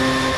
you